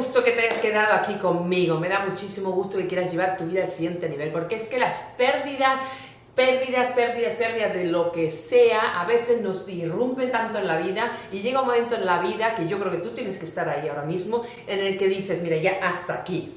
gusto que te hayas quedado aquí conmigo, me da muchísimo gusto que quieras llevar tu vida al siguiente nivel, porque es que las pérdidas pérdidas, pérdidas, pérdidas de lo que sea, a veces nos irrumpen tanto en la vida y llega un momento en la vida que yo creo que tú tienes que estar ahí ahora mismo, en el que dices, mira, ya hasta aquí,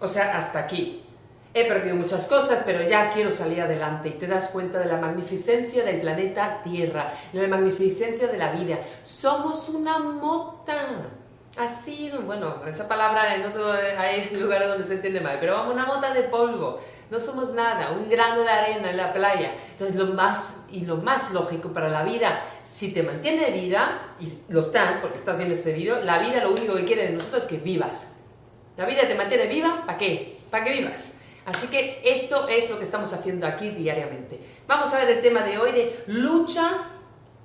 o sea, hasta aquí. He perdido muchas cosas, pero ya quiero salir adelante y te das cuenta de la magnificencia del planeta Tierra, de la magnificencia de la vida. Somos una mota. Así, bueno, esa palabra en otro hay lugares donde se entiende mal, pero vamos, una mota de polvo no somos nada, un grano de arena en la playa. Entonces lo más y lo más lógico para la vida, si te mantiene vida, y lo estás porque estás viendo este vídeo, la vida lo único que quiere de nosotros es que vivas. La vida te mantiene viva, ¿para qué? Para que vivas. Así que esto es lo que estamos haciendo aquí diariamente. Vamos a ver el tema de hoy de lucha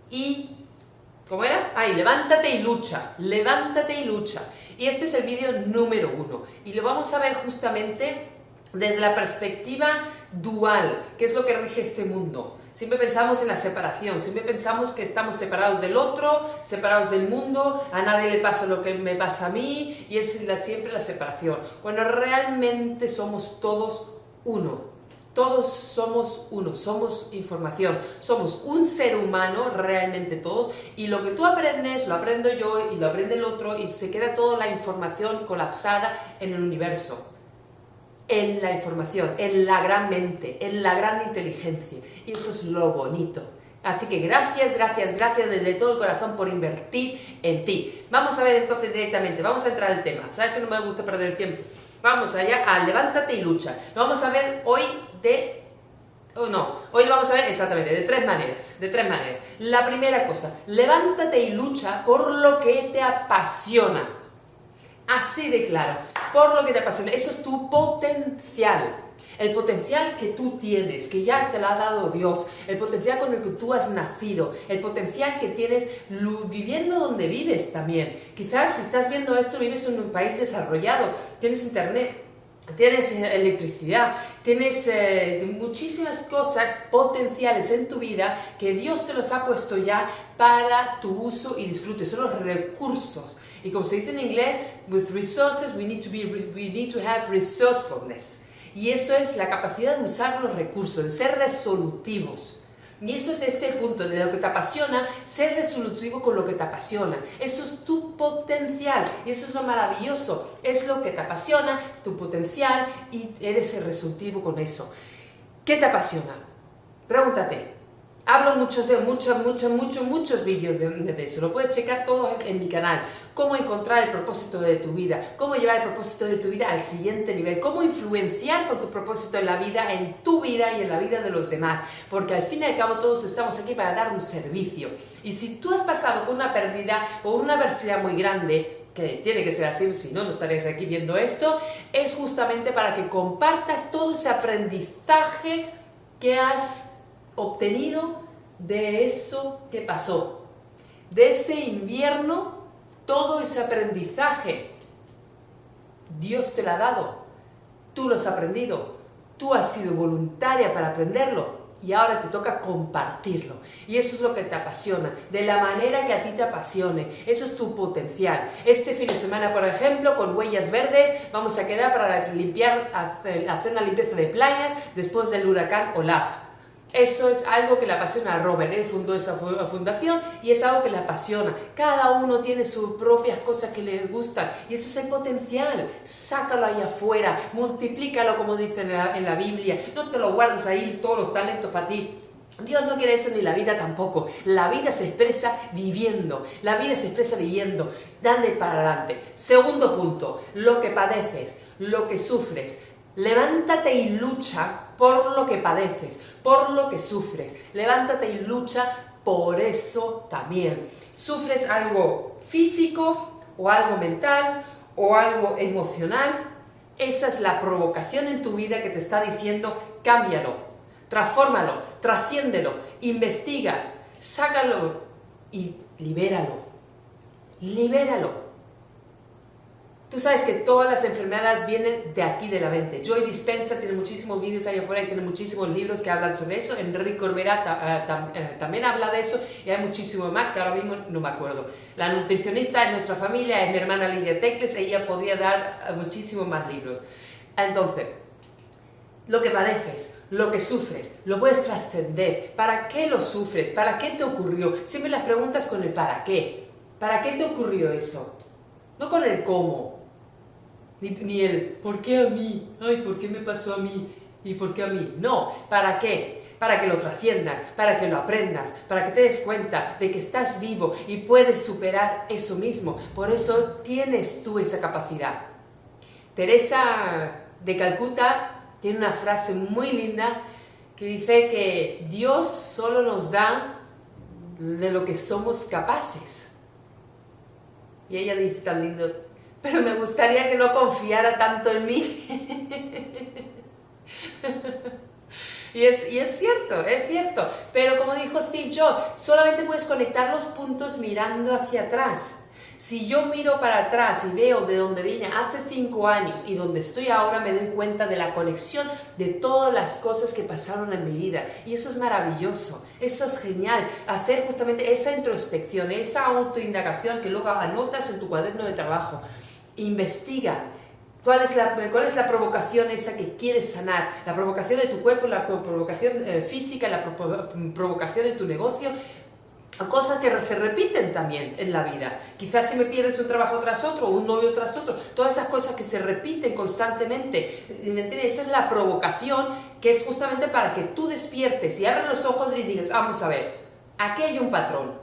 y... ¿Cómo era? Ay, levántate y lucha, levántate y lucha. Y este es el vídeo número uno. Y lo vamos a ver justamente desde la perspectiva dual, que es lo que rige este mundo. Siempre pensamos en la separación, siempre pensamos que estamos separados del otro, separados del mundo, a nadie le pasa lo que me pasa a mí, y es la, siempre la separación. Cuando realmente somos todos uno, todos somos uno, somos información, somos un ser humano, realmente todos, y lo que tú aprendes, lo aprendo yo, y lo aprende el otro, y se queda toda la información colapsada en el universo en la información, en la gran mente, en la gran inteligencia. Y eso es lo bonito. Así que gracias, gracias, gracias desde todo el corazón por invertir en ti. Vamos a ver entonces directamente, vamos a entrar al tema. ¿Sabes que no me gusta perder tiempo? Vamos allá a levántate y lucha. Lo vamos a ver hoy de... Oh, no, hoy lo vamos a ver exactamente de tres maneras, de tres maneras. La primera cosa, levántate y lucha por lo que te apasiona. Así de claro, por lo que te apasiona. Eso es tu potencial. El potencial que tú tienes, que ya te lo ha dado Dios, el potencial con el que tú has nacido, el potencial que tienes viviendo donde vives también. Quizás si estás viendo esto, vives en un país desarrollado, tienes internet, tienes eh, electricidad, tienes eh, muchísimas cosas potenciales en tu vida que Dios te los ha puesto ya para tu uso y disfrute, son los recursos y como se dice en inglés, with resources we need to, be, we need to have resourcefulness. Y eso es la capacidad de usar los recursos, de ser resolutivos. Y eso es este punto de lo que te apasiona, ser resolutivo con lo que te apasiona. Eso es tu potencial y eso es lo maravilloso. Es lo que te apasiona, tu potencial y eres resolutivo con eso. ¿Qué te apasiona? Pregúntate, Hablo muchos, de muchos, muchos, muchos, muchos vídeos de, eso, lo puedes checar todos en, mi canal. Cómo encontrar el propósito de tu vida, cómo llevar el propósito de tu vida al siguiente nivel, cómo influenciar con tu propósito en la vida, en tu vida y en la vida de los demás. Porque al fin y al cabo todos estamos aquí para dar un servicio. Y si tú has pasado por una pérdida o una adversidad muy grande, que tiene que ser así, si no, no estarías aquí viendo esto, es justamente para que compartas todo ese aprendizaje que has obtenido de eso que pasó, de ese invierno, todo ese aprendizaje. Dios te lo ha dado, tú lo has aprendido, tú has sido voluntaria para aprenderlo y ahora te toca compartirlo. Y eso es lo que te apasiona, de la manera que a ti te apasione. Eso es tu potencial. Este fin de semana, por ejemplo, con Huellas Verdes, vamos a quedar para limpiar, hacer una limpieza de playas después del huracán Olaf. Eso es algo que le apasiona a Robert, él fundó esa fundación y es algo que le apasiona. Cada uno tiene sus propias cosas que le gustan y eso es el potencial. Sácalo ahí afuera, multiplícalo como dice en la, en la Biblia, no te lo guardes ahí todos los talentos para ti. Dios no quiere eso ni la vida tampoco. La vida se expresa viviendo. La vida se expresa viviendo. Dale para adelante. Segundo punto, lo que padeces, lo que sufres. Levántate y lucha por lo que padeces, por lo que sufres. Levántate y lucha por eso también. ¿Sufres algo físico o algo mental o algo emocional? Esa es la provocación en tu vida que te está diciendo cámbialo, transfórmalo, trasciéndelo, investiga, sácalo y libéralo. Libéralo. Tú sabes que todas las enfermedades vienen de aquí de la mente. Joy Dispensa tiene muchísimos vídeos ahí afuera y tiene muchísimos libros que hablan sobre eso. Enrique Corbera eh, eh, también habla de eso y hay muchísimo más que ahora mismo no me acuerdo. La nutricionista de nuestra familia es mi hermana Lidia Tecles, ella podría dar eh, muchísimos más libros. Entonces, lo que padeces, lo que sufres, lo puedes trascender. ¿Para qué lo sufres? ¿Para qué te ocurrió? Siempre las preguntas con el para qué. ¿Para qué te ocurrió eso? No con el cómo ni, el ¿por qué a mí? Ay, ¿por qué me pasó a mí? ¿Y por qué a mí? No, ¿para qué? Para que lo trasciendas, para que lo aprendas, para que te des cuenta de que estás vivo y puedes superar eso mismo. Por eso tienes tú esa capacidad. Teresa de Calcuta tiene una frase muy linda que dice que Dios solo nos da de lo que somos capaces. Y ella dice tan lindo, pero me gustaría que no confiara tanto en mí. y, es, y es cierto, es cierto. Pero como dijo Steve Jobs, solamente puedes conectar los puntos mirando hacia atrás. Si yo miro para atrás y veo de dónde vine hace cinco años y donde estoy ahora, me doy cuenta de la conexión de todas las cosas que pasaron en mi vida. Y eso es maravilloso, eso es genial. Hacer justamente esa introspección, esa autoindagación que luego anotas en tu cuaderno de trabajo investiga cuál es, la, cuál es la provocación esa que quieres sanar, la provocación de tu cuerpo, la provocación eh, física, la provocación de tu negocio, cosas que se repiten también en la vida. Quizás si me pierdes un trabajo tras otro, un novio tras otro, todas esas cosas que se repiten constantemente. Eso es la provocación que es justamente para que tú despiertes y abres los ojos y digas, vamos a ver, aquí hay un patrón,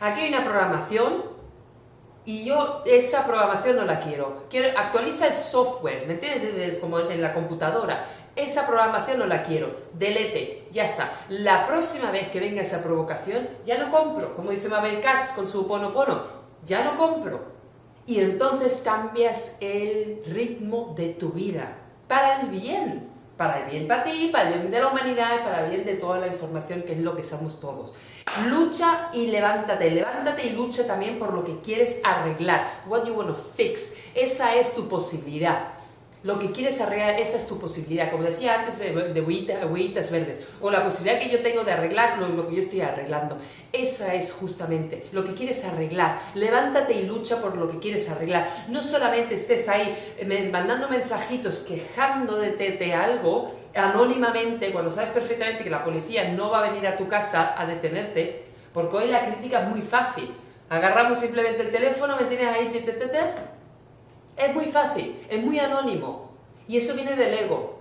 aquí hay una programación y yo esa programación no la quiero. quiero actualiza el software, ¿me entiendes? Como en la computadora. Esa programación no la quiero. Delete, ya está. La próxima vez que venga esa provocación, ya no compro. Como dice Mabel Katz con su pono pono, ya no compro. Y entonces cambias el ritmo de tu vida. Para el bien. Para el bien para ti, para el bien de la humanidad para el bien de toda la información que es lo que somos todos. Lucha y levántate, levántate y lucha también por lo que quieres arreglar. What you want to fix. Esa es tu posibilidad. Lo que quieres arreglar, esa es tu posibilidad. Como decía antes de, de verdes. O la posibilidad que yo tengo de arreglar lo, lo, que yo estoy arreglando. Esa es justamente lo que quieres arreglar. Levántate y lucha por lo que quieres arreglar. No solamente estés ahí eh, mandando mensajitos quejando de, de algo, anónimamente, cuando sabes perfectamente que la policía no va a venir a tu casa a detenerte, porque hoy la crítica es muy fácil. Agarramos simplemente el teléfono, me tienes ahí, te, te, es muy fácil, es muy anónimo. Y eso viene del ego.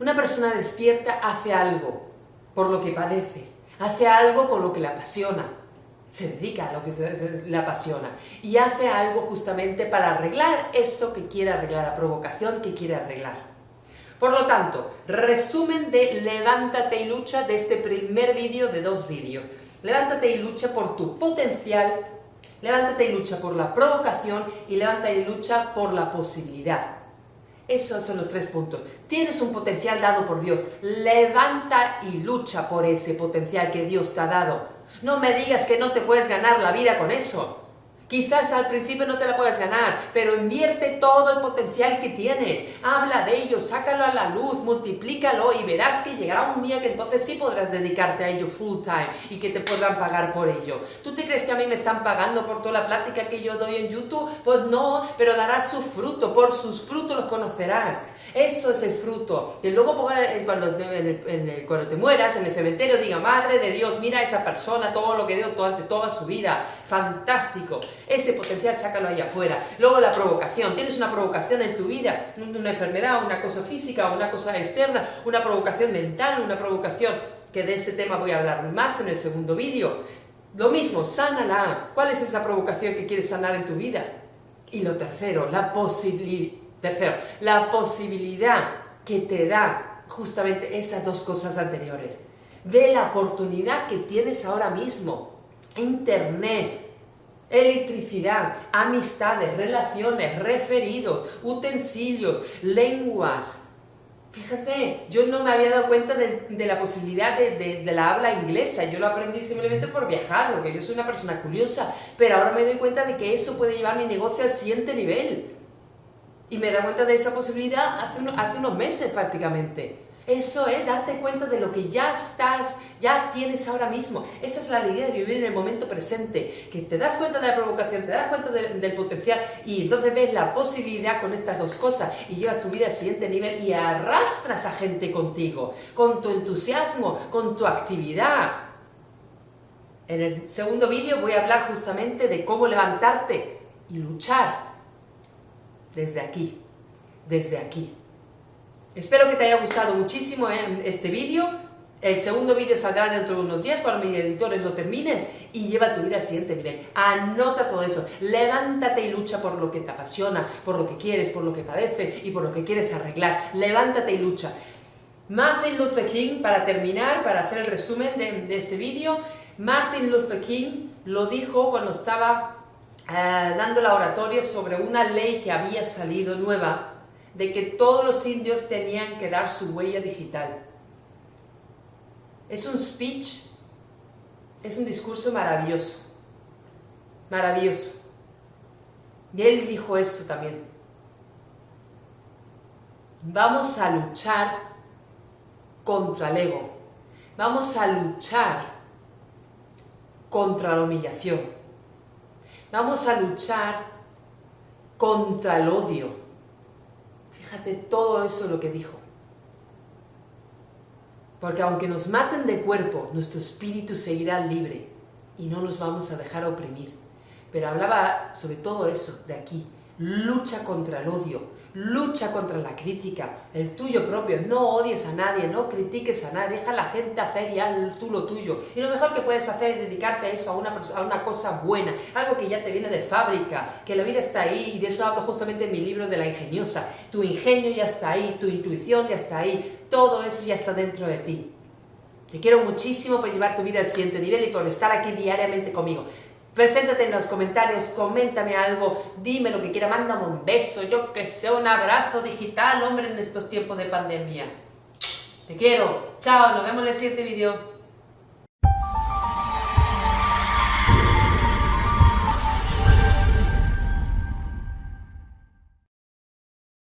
Una persona despierta hace algo por lo que padece, hace algo por lo que le apasiona, se dedica a lo que le apasiona y hace algo justamente para arreglar eso que quiere arreglar, la provocación que quiere arreglar. Por lo tanto, resumen de Levántate y lucha de este primer vídeo de dos vídeos. Levántate y lucha por tu potencial, levántate y lucha por la provocación y levántate y lucha por la posibilidad. Esos son los tres puntos. Tienes un potencial dado por Dios. Levanta y lucha por ese potencial que Dios te ha dado. No me digas que no te puedes ganar la vida con eso. Quizás al principio no te la puedas ganar, pero invierte todo el potencial que tienes. Habla de ello, sácalo a la luz, multiplícalo y verás que llegará un día que entonces sí podrás dedicarte a ello full time y que te podrán pagar por ello. ¿Tú te crees que a mí me están pagando por toda la plática que yo doy en YouTube? Pues no, pero darás su fruto, por sus frutos los conocerás. Eso es el fruto. Y luego cuando, te mueras en el cementerio diga, Madre de Dios, mira a esa persona, todo lo que dio durante toda su vida. Fantástico. Ese potencial sácalo ahí afuera. Luego la provocación. Tienes una provocación en tu vida, una enfermedad, una cosa física, una cosa externa, una provocación mental, una provocación que de ese tema voy a hablar más en el segundo vídeo. Lo mismo, sánala. ¿Cuál es esa provocación que quieres sanar en tu vida? Y lo tercero, la posibilidad Tercero, la posibilidad que te da justamente esas dos cosas anteriores. Ve la oportunidad que tienes ahora mismo. Internet, electricidad, amistades, relaciones, referidos, utensilios, lenguas, Fíjate, yo no me había dado cuenta de, la posibilidad de, de, la habla inglesa, yo lo aprendí simplemente por viajar, porque yo soy una persona curiosa, pero ahora me doy cuenta de que eso puede llevar mi negocio al siguiente nivel. Y me da cuenta de esa posibilidad hace, hace unos meses prácticamente. Eso es darte cuenta de lo que ya estás, ya tienes ahora mismo. Esa es la alegría de vivir en el momento presente, que te das cuenta de la provocación, te das cuenta del potencial y entonces ves la posibilidad con estas dos cosas y llevas tu vida al siguiente nivel y arrastras a gente contigo, con tu entusiasmo, con tu actividad. En el segundo vídeo voy a hablar justamente de cómo levantarte y luchar desde aquí, desde aquí. Espero que te haya gustado muchísimo eh, este vídeo. El segundo vídeo saldrá dentro de unos días cuando mis editores lo terminen y lleva tu vida al siguiente nivel. Anota todo eso, levántate y lucha por lo que te apasiona, por lo que quieres, por lo que padeces y por lo que quieres arreglar. Levántate y lucha. Martin Luther King, para terminar, para hacer el resumen de, este vídeo, Martin Luther King lo dijo cuando estaba eh, dando la oratoria sobre una ley que había salido nueva de que todos los indios tenían que dar su huella digital. Es un speech, es un discurso maravilloso, maravilloso. Y él dijo eso también. Vamos a luchar contra el ego. Vamos a luchar contra la humillación. Vamos a luchar contra el odio Fíjate todo eso lo que dijo. Porque aunque nos maten de cuerpo, nuestro espíritu seguirá libre y no nos vamos a dejar oprimir. Pero hablaba sobre todo eso de aquí. Lucha contra el odio, lucha contra la crítica, el tuyo propio, no odies a nadie, no critiques a nadie, deja a la gente hacer y haz tú lo tuyo. Y lo mejor que puedes hacer es dedicarte a eso, a una, a una cosa buena, algo que ya te viene de fábrica, que la vida está ahí y de eso hablo justamente en mi libro de la ingeniosa. Tu ingenio ya está ahí, tu intuición ya está ahí, todo eso ya está dentro de ti. Te quiero muchísimo por llevar tu vida al siguiente nivel y por estar aquí diariamente conmigo. Preséntate en los comentarios, coméntame algo, dime lo que quiera, mándame un beso, yo que sé, un abrazo digital, hombre, en estos tiempos de pandemia. Te quiero. Chao, nos vemos en el siguiente vídeo.